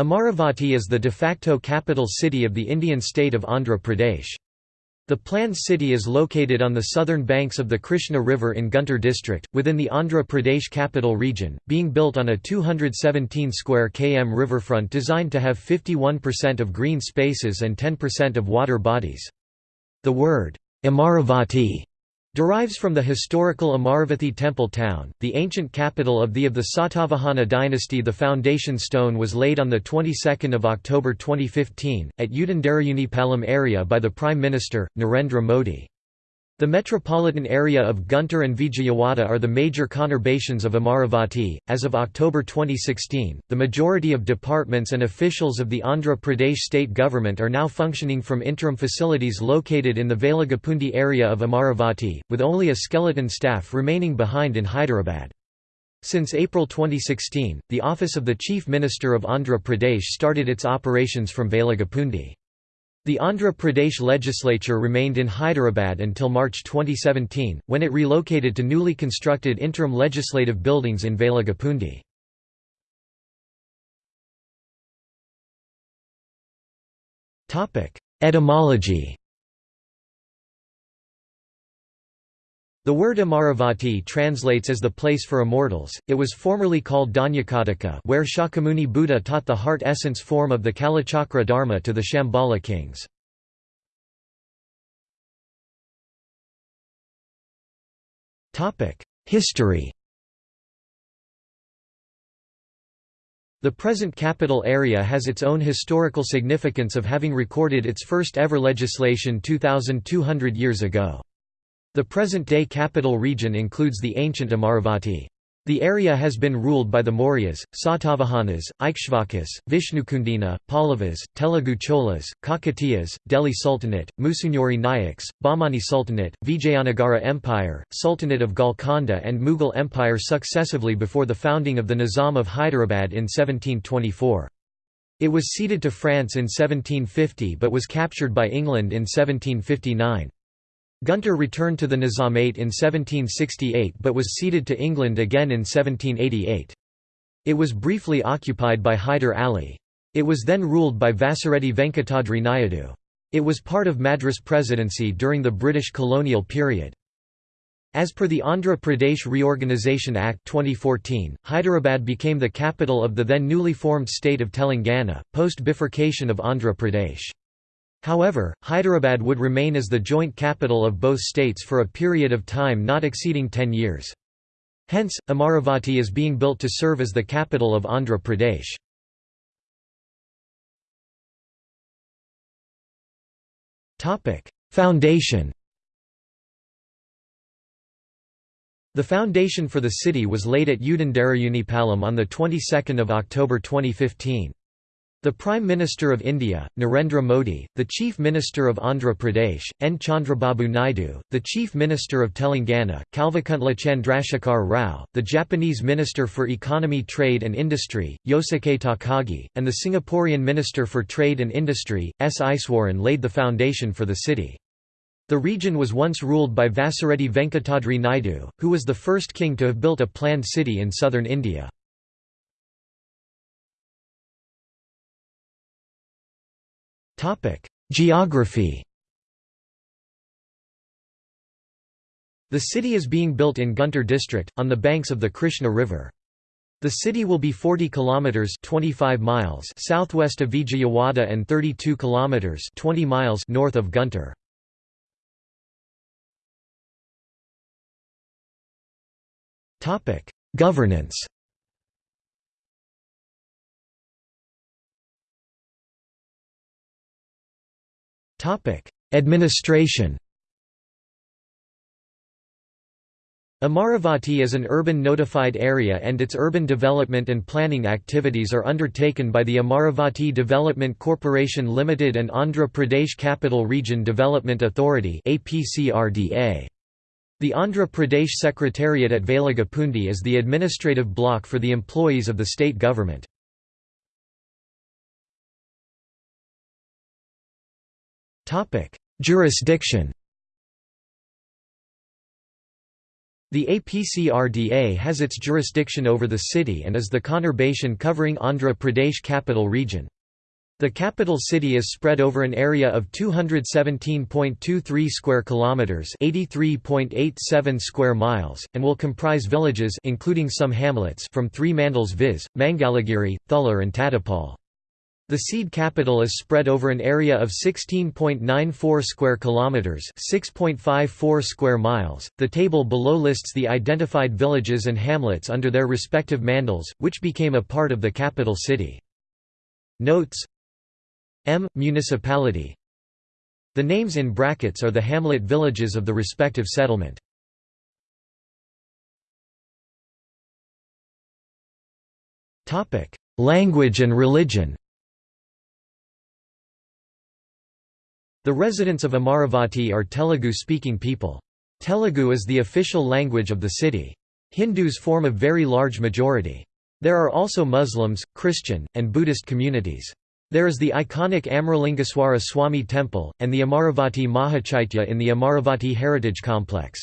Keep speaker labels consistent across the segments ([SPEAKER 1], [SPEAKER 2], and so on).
[SPEAKER 1] Amaravati is the de facto capital city of the Indian state of Andhra Pradesh. The planned city is located on the southern banks of the Krishna River in Guntur district, within the Andhra Pradesh capital region, being built on a 217 square km riverfront designed to have 51% of green spaces and 10% of water bodies. The word, Amaravati derives from the historical Amaravathi temple town, the ancient capital of the of the Satavahana dynasty. The foundation stone was laid on the 22nd of October 2015 at Udandarayunipalam area by the Prime Minister Narendra Modi. The metropolitan area of Guntur and Vijayawada are the major conurbations of Amaravati. As of October 2016, the majority of departments and officials of the Andhra Pradesh state government are now functioning from interim facilities located in the Velagapudi area of Amaravati, with only a skeleton staff remaining behind in Hyderabad. Since April 2016, the office of the Chief Minister of Andhra Pradesh started its operations from Velagapudi. The Andhra Pradesh legislature remained in Hyderabad until March 2017, when it relocated to newly constructed interim legislative buildings in Velagapudi. Etymology The word Amaravati translates as the place for immortals. It was formerly called Dhanyakataka, where Shakyamuni Buddha taught the heart essence form of the Kalachakra Dharma to the Shambhala kings. Topic: History. The present capital area has its own historical significance of having recorded its first ever legislation 2200 years ago. The present-day capital region includes the ancient Amaravati. The area has been ruled by the Mauryas, Satavahanas, Ikshvakas, Vishnukundina, Pallavas, Telugu Cholas, Kakatiyas, Delhi Sultanate, Musunuri Nayaks, Bahmani Sultanate, Vijayanagara Empire, Sultanate of Golconda and Mughal Empire successively before the founding of the Nizam of Hyderabad in 1724. It was ceded to France in 1750 but was captured by England in 1759. Guntur returned to the Nizamate in 1768 but was ceded to England again in 1788. It was briefly occupied by Hyder Ali. It was then ruled by Vasireddy Venkatadri Naidu. It was part of Madras Presidency during the British colonial period. As per the Andhra Pradesh Reorganisation Act 2014, Hyderabad became the capital of the then newly formed state of Telangana, post-bifurcation of Andhra Pradesh. However, Hyderabad would remain as the joint capital of both states for a period of time not exceeding 10 years. Hence, Amaravati is being built to serve as the capital of Andhra Pradesh. Foundation The foundation for the city was laid at Udandarayunipalam on the 22nd of October 2015. The Prime Minister of India, Narendra Modi, the Chief Minister of Andhra Pradesh, N. Chandrababu Naidu, the Chief Minister of Telangana, Kalvakuntla Chandrasekhar Rao, the Japanese Minister for Economy Trade and Industry, Yosuke Takagi, and the Singaporean Minister for Trade and Industry, S. Iswaran laid the foundation for the city. The region was once ruled by Vasireddy Venkatadri Naidu, who was the first king to have built a planned city in southern India. Geography The city is being built in Guntur district, on the banks of the Krishna River. The city will be 40 kilometers 25 miles southwest of Vijayawada and 32 kilometers 20 miles north of Guntur. Topic: Governance Topic: Administration. Amaravati is an urban notified area and its urban development and planning activities are undertaken by the Amaravati Development Corporation Limited and Andhra Pradesh Capital Region Development Authority The Andhra Pradesh Secretariat at Velagapudi is the administrative block for the employees of the state government. Jurisdiction The APCRDA has its jurisdiction over the city and is the conurbation covering Andhra Pradesh capital region. The capital city is spread over an area of 217.23 square kilometers, 83.87 square miles, and will comprise villages including some hamlets from three mandals viz, Mangalagiri, Thullur and Tadipal. The seed capital is spread over an area of 16.94 square kilometers, 6.54 square miles. The table below lists the identified villages and hamlets under their respective mandals, which became a part of the capital city. Notes M. Municipality The names in brackets are the hamlet villages of the respective settlement. Topic: Language and religion The residents of Amaravati are Telugu-speaking people. Telugu is the official language of the city. Hindus form a very large majority. There are also Muslims, Christian, and Buddhist communities. There is the iconic Amaralingeswara Swami temple, and the Amaravati Mahachaitya in the Amaravati Heritage Complex.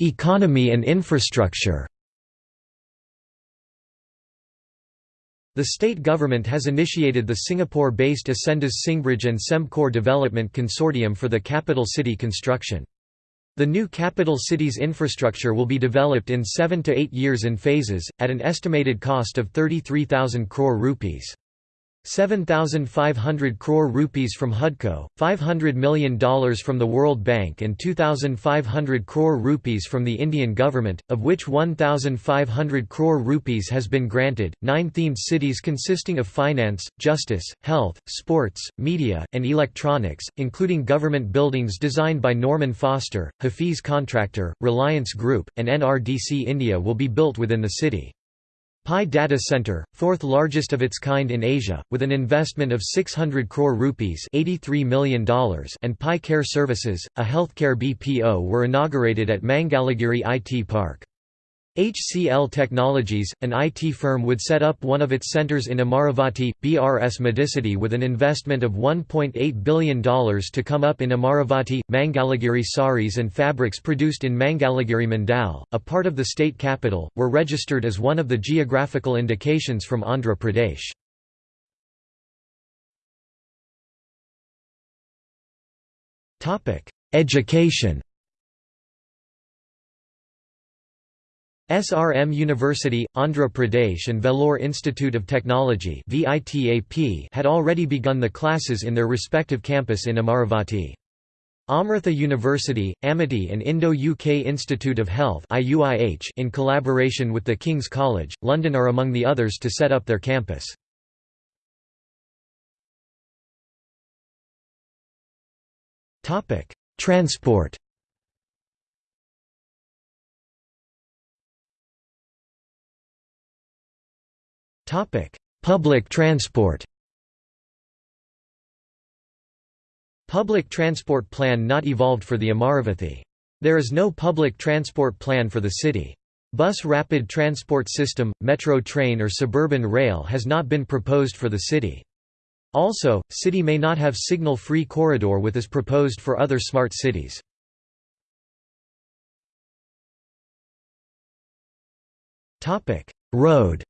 [SPEAKER 1] Economy and infrastructure The state government has initiated the Singapore-based Ascendas Singbridge and Sembcorp Development Consortium for the capital city construction. The new capital city's infrastructure will be developed in 7 to 8 years in phases, at an estimated cost of 33,000 crore rupees. 7,500 crore rupees from HUDCO, $500 million from the World Bank and 2,500 crore rupees from the Indian government, of which 1,500 crore rupees has been granted. Nine themed cities consisting of finance, justice, health, sports, media, and electronics, including government buildings designed by Norman Foster, Hafiz Contractor, Reliance Group, and NRDC India will be built within the city. Pi Data Center, fourth largest of its kind in Asia, with an investment of 600 crore rupees $83 million and Pi Care Services, a healthcare BPO were inaugurated at Mangalagiri IT Park. HCL Technologies, an IT firm would set up one of its centers in Amaravati, BRS Medicity with an investment of $1.8 billion to come up in Amaravati. Mangalagiri saris and fabrics produced in Mangalagiri Mandal, a part of the state capital, were registered as one of the geographical indications from Andhra Pradesh. Education SRM University, Andhra Pradesh and Vellore Institute of Technology had already begun the classes in their respective campus in Amaravati. Amrita University, Amity and Indo-UK Institute of Health in collaboration with the King's College, London are among the others to set up their campus. Transport Public transport Public transport plan not evolved for the Amaravathi. There is no public transport plan for the city. Bus rapid transport system, metro train or suburban rail has not been proposed for the city. Also, city may not have signal-free corridor with as proposed for other smart cities. Road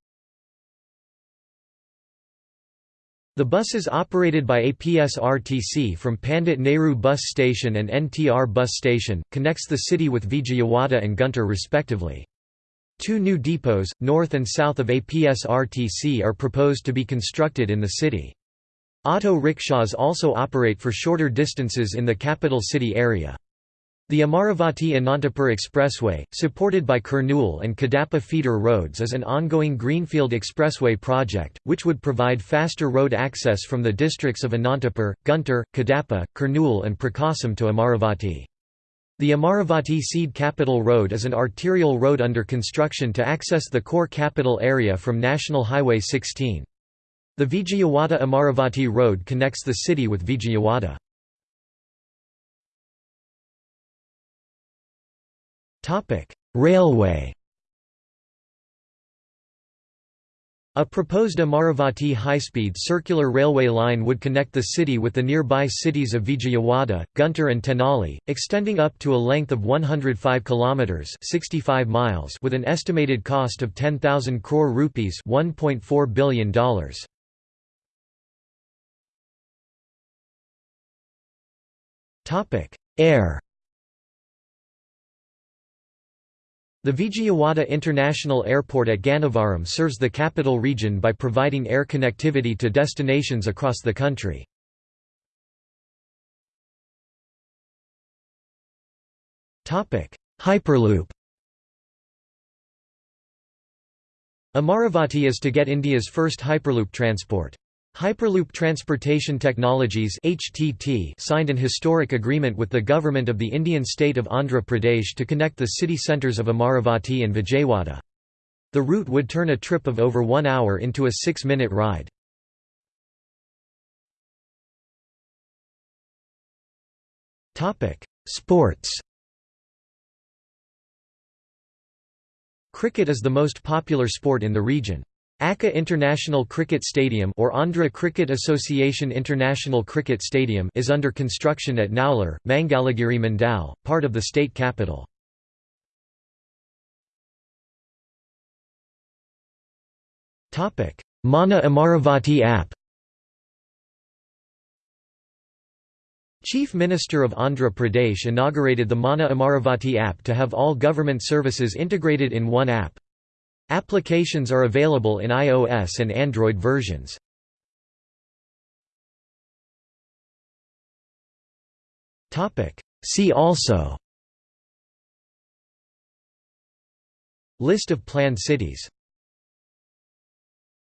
[SPEAKER 1] The buses operated by APSRTC from Pandit Nehru Bus Station and NTR Bus Station, connects the city with Vijayawada and Guntur respectively. Two new depots, north and south of APSRTC are proposed to be constructed in the city. Auto rickshaws also operate for shorter distances in the capital city area. The Amaravati-Anantapur Expressway, supported by Kurnool and Kadapa feeder roads is an ongoing Greenfield Expressway project, which would provide faster road access from the districts of Anantapur, Guntur, Kadapa, Kurnool and Prakasam to Amaravati. The Amaravati Seed Capital Road is an arterial road under construction to access the core capital area from National Highway 16. The Vijayawada-Amaravati Road connects the city with Vijayawada. Topic: Railway. A proposed Amaravati high-speed circular railway line would connect the city with the nearby cities of Vijayawada, Guntur and Tenali, extending up to a length of 105 kilometers (65 miles) with an estimated cost of 10,000 crore rupees (1.4 billion dollars). Topic: Air The Vijayawada International Airport at Gannavaram serves the capital region by providing air connectivity to destinations across the country. Hyperloop Amaravati is to get India's first Hyperloop transport. Hyperloop Transportation Technologies (HTT) signed an historic agreement with the government of the Indian state of Andhra Pradesh to connect the city centres of Amaravati and Vijayawada. The route would turn a trip of over one hour into a six-minute ride. Sports Cricket is the most popular sport in the region. Akka International Cricket Stadium or Andhra Cricket Association International Cricket Stadium is under construction at Nowlur, Mangalagiri Mandal, part of the state capital. Mana Amaravati app Chief Minister of Andhra Pradesh inaugurated the Mana Amaravati app to have all government services integrated in one app. Applications are available in iOS and Android versions. See also. List of planned cities